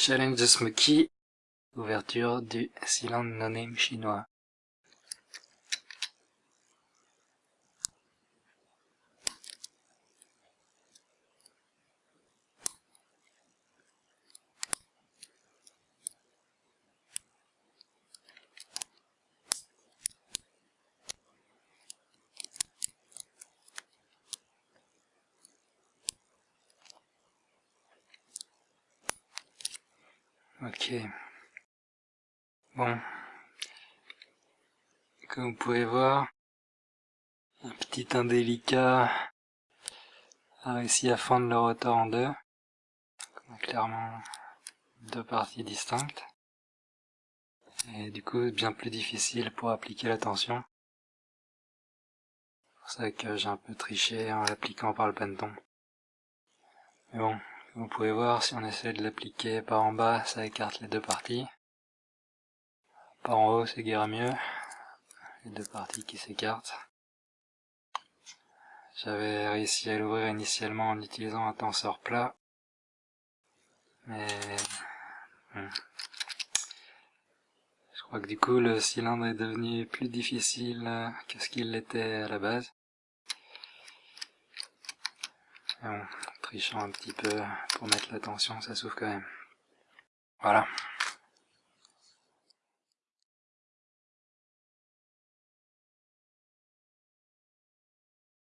Challenge Smoky, ouverture du cylindre no chinois. Ok. Bon. Comme vous pouvez voir, un petit indélicat a réussi à fendre le rotor en deux. clairement deux parties distinctes. Et du coup, bien plus difficile pour appliquer la tension. C'est pour ça que j'ai un peu triché en l'appliquant par le panton. Mais bon, vous pouvez voir, si on essaie de l'appliquer par en bas, ça écarte les deux parties. Par en haut, c'est guère mieux. Les deux parties qui s'écartent. J'avais réussi à l'ouvrir initialement en utilisant un tenseur plat. Mais... Hmm. Je crois que du coup, le cylindre est devenu plus difficile que ce qu'il l'était à la base trichant un petit peu pour mettre la tension, ça s'ouvre quand même. Voilà.